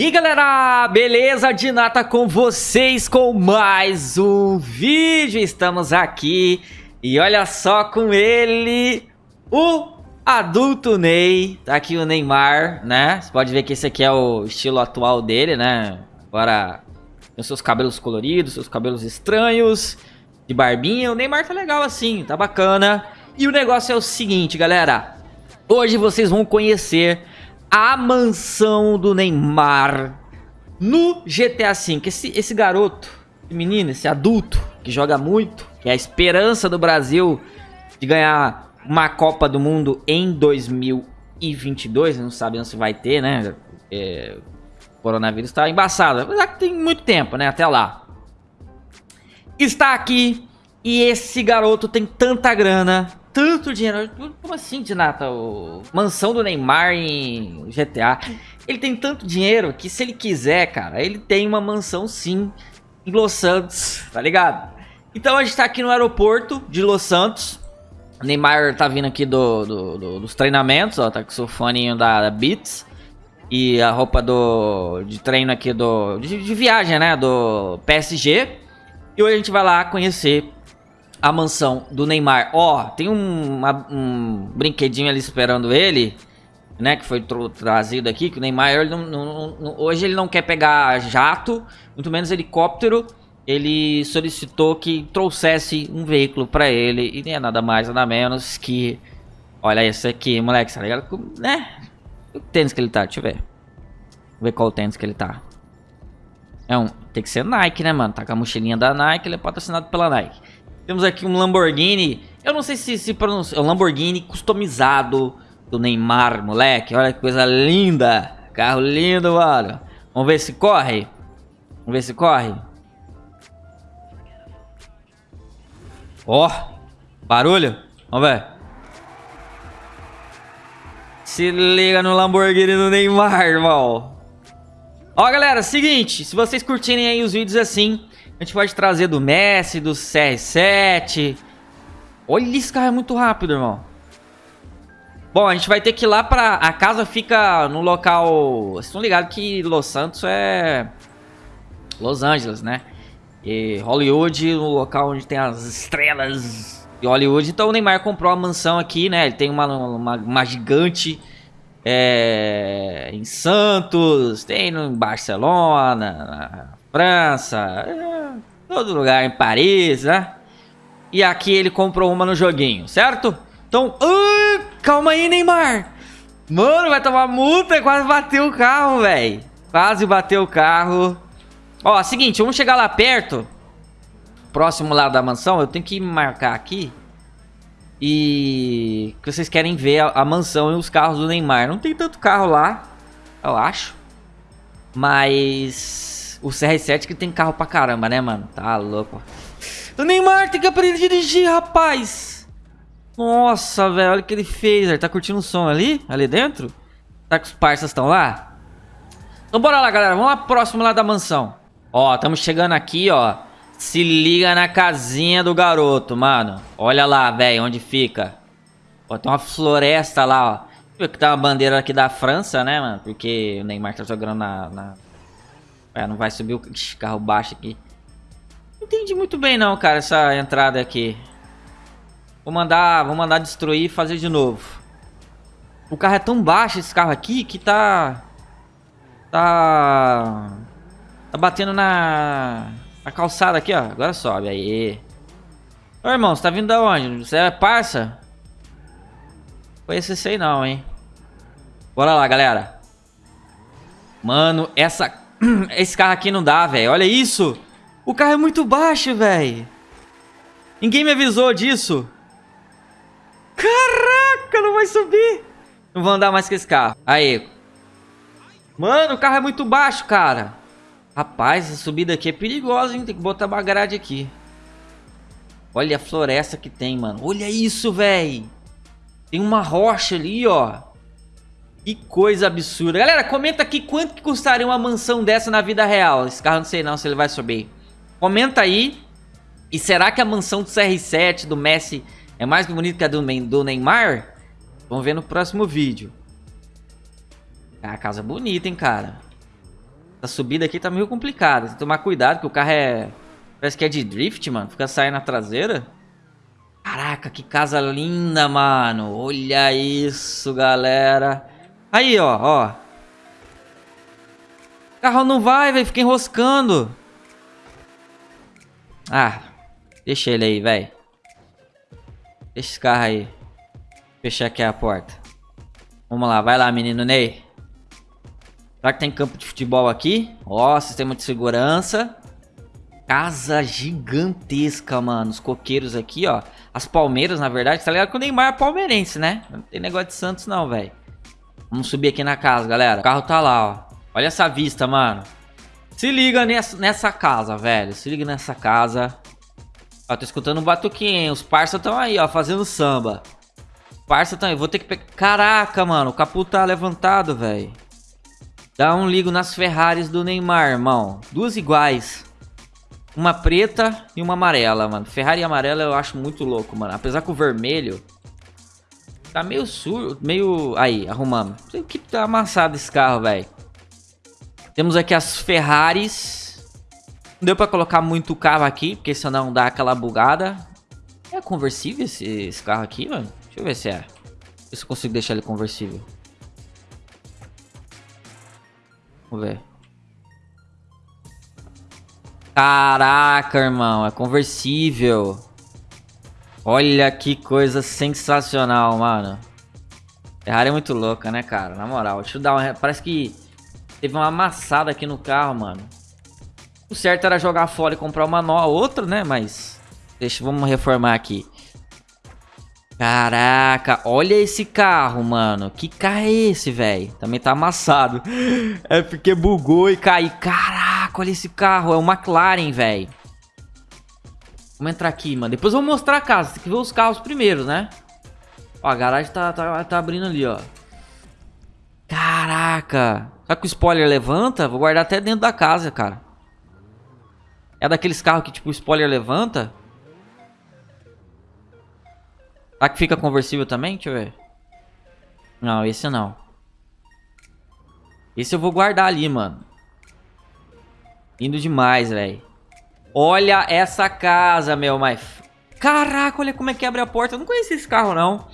E galera, beleza? De nata com vocês com mais um vídeo, estamos aqui e olha só com ele, o adulto Ney, tá aqui o Neymar, né, você pode ver que esse aqui é o estilo atual dele, né, agora com seus cabelos coloridos, seus cabelos estranhos, de barbinha, o Neymar tá legal assim, tá bacana, e o negócio é o seguinte galera, hoje vocês vão conhecer a mansão do Neymar no GTA V. Esse, esse garoto, esse menino, esse adulto que joga muito, que é a esperança do Brasil de ganhar uma Copa do Mundo em 2022. Não sabemos se vai ter, né? É, o coronavírus está embaçado. Apesar que tem muito tempo, né? Até lá. Está aqui e esse garoto tem tanta grana tanto dinheiro. Como assim, Dinata? O mansão do Neymar em GTA. Ele tem tanto dinheiro que se ele quiser, cara, ele tem uma mansão sim em Los Santos, tá ligado? Então a gente tá aqui no aeroporto de Los Santos. O Neymar tá vindo aqui do, do, do, dos treinamentos, ó, tá com o seu foninho da, da Beats. E a roupa do de treino aqui do de, de viagem, né, do PSG. E hoje a gente vai lá conhecer a mansão do Neymar. Ó, oh, tem um, uma, um brinquedinho ali esperando ele, né? Que foi trazido aqui, que o Neymar ele não, não, não, hoje ele não quer pegar jato, muito menos helicóptero. Ele solicitou que trouxesse um veículo para ele e nem é nada mais, nada menos que... Olha esse aqui, moleque, tá ligado? Né? O tênis que ele tá, deixa eu ver. Vou ver qual tênis que ele tá. É um, tem que ser Nike, né, mano? Tá com a mochilinha da Nike, ele é patrocinado pela Nike. Temos aqui um Lamborghini. Eu não sei se se pronuncia. É um Lamborghini customizado do Neymar, moleque. Olha que coisa linda. Carro lindo, mano. Vamos ver se corre. Vamos ver se corre. Ó. Oh, barulho. Vamos ver. Se liga no Lamborghini do Neymar, irmão. Ó, galera, seguinte. Se vocês curtirem aí os vídeos assim, a gente pode trazer do Messi, do CR7. Olha, esse carro é muito rápido, irmão. Bom, a gente vai ter que ir lá pra... A casa fica no local... Vocês estão ligados que Los Santos é... Los Angeles, né? E Hollywood, no local onde tem as estrelas de Hollywood. Então o Neymar comprou uma mansão aqui, né? Ele tem uma, uma, uma gigante é, em Santos, tem em Barcelona, na França, é, todo lugar, em Paris, né? E aqui ele comprou uma no joguinho, certo? Então, uh, calma aí, Neymar. Mano, vai tomar multa, quase bateu o carro, velho. Quase bateu o carro. Ó, seguinte, vamos chegar lá perto. Próximo lá da mansão, eu tenho que marcar aqui. E... Que vocês querem ver a, a mansão e os carros do Neymar. Não tem tanto carro lá, eu acho. Mas... O CR7 que tem carro pra caramba, né, mano? Tá louco. O Neymar tem que aprender a dirigir, rapaz. Nossa, velho, olha o que ele fez. Ele tá curtindo o som ali, ali dentro? Tá que os parças estão lá? Então bora lá, galera. Vamos lá próximo lá da mansão. Ó, estamos chegando aqui, ó. Se liga na casinha do garoto, mano. Olha lá, velho, onde fica. Ó, tem uma floresta lá, ó. Que tá uma bandeira aqui da França, né, mano? Porque o Neymar tá jogando na, na é, não vai subir o carro baixo aqui. Entendi muito bem não, cara, essa entrada aqui. Vou mandar, vou mandar destruir e fazer de novo. O carro é tão baixo, esse carro aqui, que tá... Tá... Tá batendo na... Na calçada aqui, ó. Agora sobe, aí. Ô, irmão, você tá vindo da onde? Você é parça? Conhece esse aí não, hein? Bora lá, galera. Mano, essa Esse carro aqui não dá, velho. Olha isso. O carro é muito baixo, velho. Ninguém me avisou disso. Caraca, não vai subir. Não vou andar mais com esse carro. Aí. Mano, o carro é muito baixo, cara. Rapaz, essa subida aqui é perigosa, hein? Tem que botar uma grade aqui. Olha a floresta que tem, mano. Olha isso, velho. Tem uma rocha ali, ó. Que coisa absurda. Galera, comenta aqui quanto que custaria uma mansão dessa na vida real. Esse carro não sei não se ele vai subir. Comenta aí. E será que a mansão do CR7, do Messi, é mais bonita que a do, do Neymar? Vamos ver no próximo vídeo. É a casa bonita, hein, cara. Essa subida aqui tá meio complicada. Tem que tomar cuidado, que o carro é... Parece que é de drift, mano. Fica saindo na traseira. Caraca, que casa linda, mano. Olha isso, galera. Aí, ó, ó. O carro não vai, velho. Fica enroscando. Ah, deixa ele aí, velho. Deixa esse carro aí. Fechar aqui a porta. Vamos lá, vai lá, menino Ney. Será que tem campo de futebol aqui? Ó, sistema de segurança. Casa gigantesca, mano. Os coqueiros aqui, ó. As palmeiras, na verdade. Tá ligado que o Neymar é palmeirense, né? Não tem negócio de Santos, não, velho. Vamos subir aqui na casa, galera. O carro tá lá, ó. Olha essa vista, mano. Se liga nessa, nessa casa, velho. Se liga nessa casa. Ó, tô escutando um batuquinho. Os parça estão aí, ó, fazendo samba. Parça também. Vou ter que pegar... Caraca, mano. O capô tá levantado, velho. Dá um ligo nas Ferraris do Neymar, irmão. Duas iguais. Uma preta e uma amarela, mano. Ferrari amarela eu acho muito louco, mano. Apesar que o vermelho tá meio surdo, meio... Aí, arrumamos. Não que tá amassado esse carro, velho. Temos aqui as Ferraris. Não deu pra colocar muito carro aqui, porque senão dá aquela bugada. É conversível esse, esse carro aqui, mano? Deixa eu ver se é. Ver se eu consigo deixar ele conversível. Vamos ver. Caraca, irmão, é conversível. Olha que coisa sensacional, mano. Ferrari é muito louca, né, cara? Na moral, deixa eu dar uma... Parece que teve uma amassada aqui no carro, mano. O certo era jogar fora e comprar uma nova, outra, né? Mas... Deixa, vamos reformar aqui. Caraca, olha esse carro, mano. Que carro é esse, velho? Também tá amassado. É porque bugou e caiu. Caraca, olha esse carro. É o McLaren, velho. Vamos entrar aqui, mano. Depois eu vou mostrar a casa. Tem que ver os carros primeiro, né? Ó, a garagem tá, tá, tá abrindo ali, ó. Caraca. Será que o spoiler levanta? Vou guardar até dentro da casa, cara. É daqueles carros que, tipo, o spoiler levanta? Será que fica conversível também? Deixa eu ver. Não, esse não. Esse eu vou guardar ali, mano. Indo demais, velho. Olha essa casa, meu, mas... Caraca, olha como é que abre a porta. Eu não conhecia esse carro, não.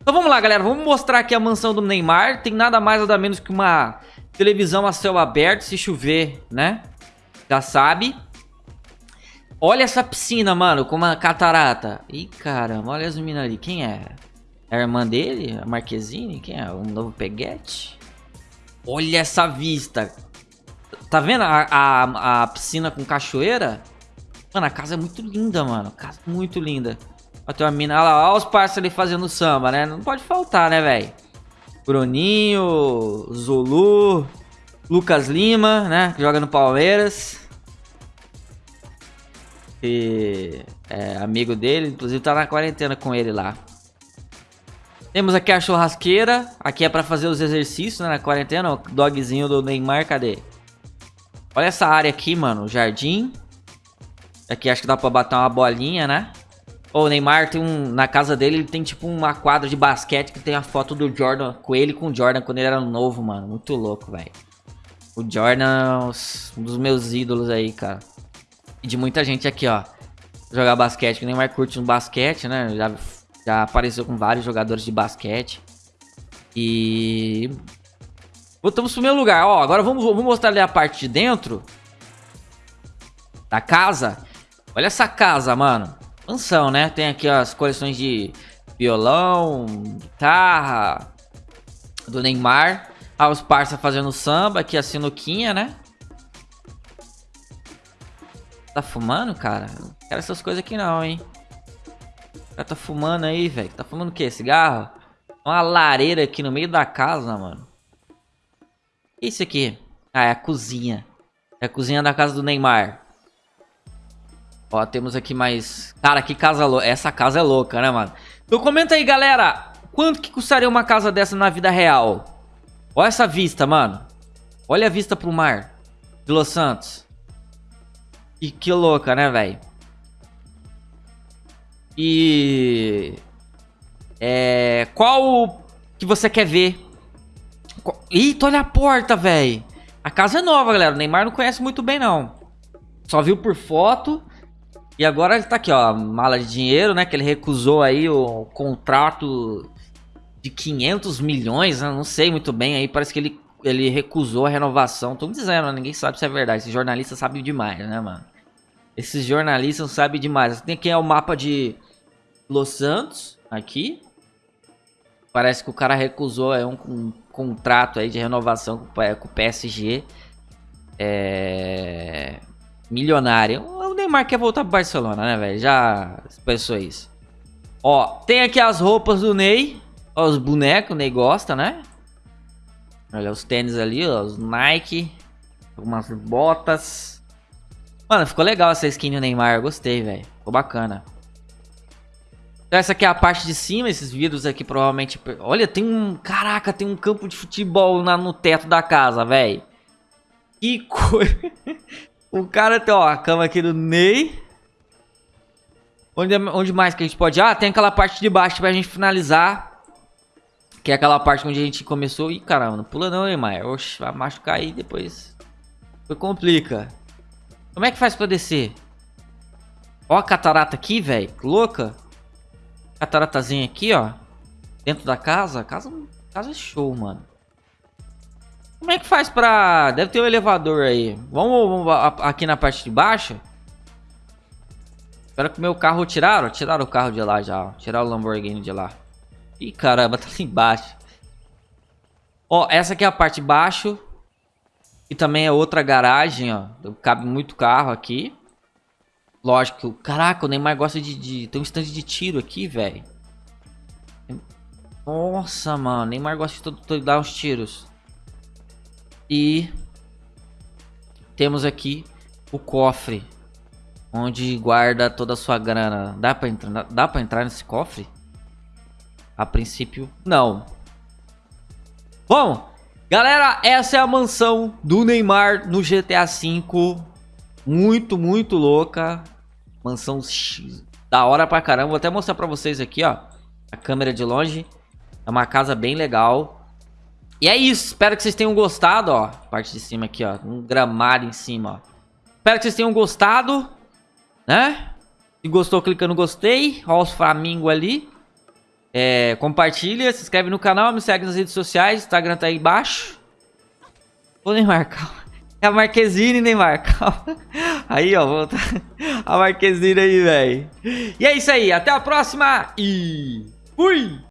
Então vamos lá, galera. Vamos mostrar aqui a mansão do Neymar. Tem nada mais nada menos que uma televisão a céu aberto, se chover, né? Já sabe. Olha essa piscina, mano, com uma catarata. Ih, caramba, olha as meninas ali. Quem é? É a irmã dele? A Marquezine? Quem é? Um novo peguete? Olha essa vista. Tá vendo a, a, a, piscina com cachoeira? Mano, a casa é muito linda, mano. Casa muito linda. Ó, tem uma mina. Olha lá, olha os parceiros ali fazendo samba, né? Não pode faltar, né, velho? Bruninho, Zulu, Lucas Lima, né? Que joga no Palmeiras que é amigo dele, inclusive tá na quarentena com ele lá. Temos aqui a churrasqueira, aqui é pra fazer os exercícios né, na quarentena, o dogzinho do Neymar, cadê? Olha essa área aqui, mano, o jardim. Aqui acho que dá pra bater uma bolinha, né? o Neymar tem um, na casa dele, ele tem tipo uma quadra de basquete que tem a foto do Jordan, com ele com o Jordan quando ele era novo, mano. Muito louco, velho. O Jordan, um dos meus ídolos aí, cara. E de muita gente aqui, ó. Jogar basquete, que nem mais curte no basquete, né? Já, já apareceu com vários jogadores de basquete. E... Voltamos pro meu lugar. Ó, agora vamos, vamos mostrar ali a parte de dentro. Da casa. Olha essa casa, mano. Mansão, né? Tem aqui ó, as coleções de violão, guitarra, do Neymar. Ah, os parça fazendo samba, aqui a sinuquinha, né? Tá fumando, cara? Não quero essas coisas aqui não, hein? O cara tá fumando aí, velho. Tá fumando o quê? Cigarro? Uma lareira aqui no meio da casa, mano. Isso aqui? Ah, é a cozinha. É a cozinha da casa do Neymar. Ó, temos aqui mais... Cara, que casa louca. Essa casa é louca, né, mano? Então comenta aí, galera. Quanto que custaria uma casa dessa na vida real? Olha essa vista, mano. Olha a vista pro mar. De Los Santos. E que louca, né, velho? E... É... Qual que você quer ver? Eita, olha a porta, velho. A casa é nova, galera. O Neymar não conhece muito bem, não. Só viu por foto. E agora ele tá aqui, ó. Mala de dinheiro, né? Que ele recusou aí o contrato de 500 milhões. Né? Não sei muito bem aí. Parece que ele, ele recusou a renovação. Me dizendo, ninguém sabe se é verdade. Esse jornalista sabe demais, né, mano? Esses jornalistas sabem demais. Tem aqui é o mapa de Los Santos. Aqui. Parece que o cara recusou é um, um contrato aí de renovação com, com o PSG. É... Milionário. Neymar quer voltar pro Barcelona, né, velho? Já pensou isso. Ó, tem aqui as roupas do Ney. Ó, os bonecos, o Ney gosta, né? Olha os tênis ali, ó, os Nike. Algumas botas. Mano, ficou legal essa skin do Neymar. Gostei, velho. Ficou bacana. Então essa aqui é a parte de cima, esses vidros aqui provavelmente... Olha, tem um... Caraca, tem um campo de futebol na, no teto da casa, velho. Que coisa... o cara tem, ó, a cama aqui do Ney. Onde, onde mais que a gente pode... Ah, tem aquela parte de baixo pra gente finalizar. Que é aquela parte onde a gente começou. Ih, caramba, não pula não, Neymar. Oxe, vai machucar aí depois. Foi complica. Como é que faz pra descer? Ó a catarata aqui, velho. Louca. Cataratazinha aqui, ó. Dentro da casa. Casa, casa é show, mano. Como é que faz pra... Deve ter um elevador aí. Vamos, vamos aqui na parte de baixo. Espero que o meu carro tiraram. Tiraram o carro de lá já. Tiraram o Lamborghini de lá. Ih, caramba, tá ali embaixo. Ó, essa aqui é a parte de baixo. E também é outra garagem, ó. Cabe muito carro aqui. Lógico, caraca, o Neymar gosta de, de tem um stand de tiro aqui, velho. Nossa, mano, Neymar gosta de, de dar uns tiros. E temos aqui o cofre, onde guarda toda a sua grana. Dá para entrar, dá para entrar nesse cofre? A princípio, não. Bom, galera, essa é a mansão do Neymar no GTA V. Muito, muito louca. Mansão X. Da hora pra caramba. Vou até mostrar pra vocês aqui, ó. A câmera de longe. É uma casa bem legal. E é isso. Espero que vocês tenham gostado, ó. Parte de cima aqui, ó. Um gramado em cima, ó. Espero que vocês tenham gostado. Né? Se gostou, clica no gostei. Ó os flamingos ali. É, compartilha, se inscreve no canal, me segue nas redes sociais. Instagram tá aí embaixo. Vou nem marcar. É a Marquezine, Neymar. Calma. Aí, ó. Volta. A Marquezine aí, velho. E é isso aí. Até a próxima. E fui!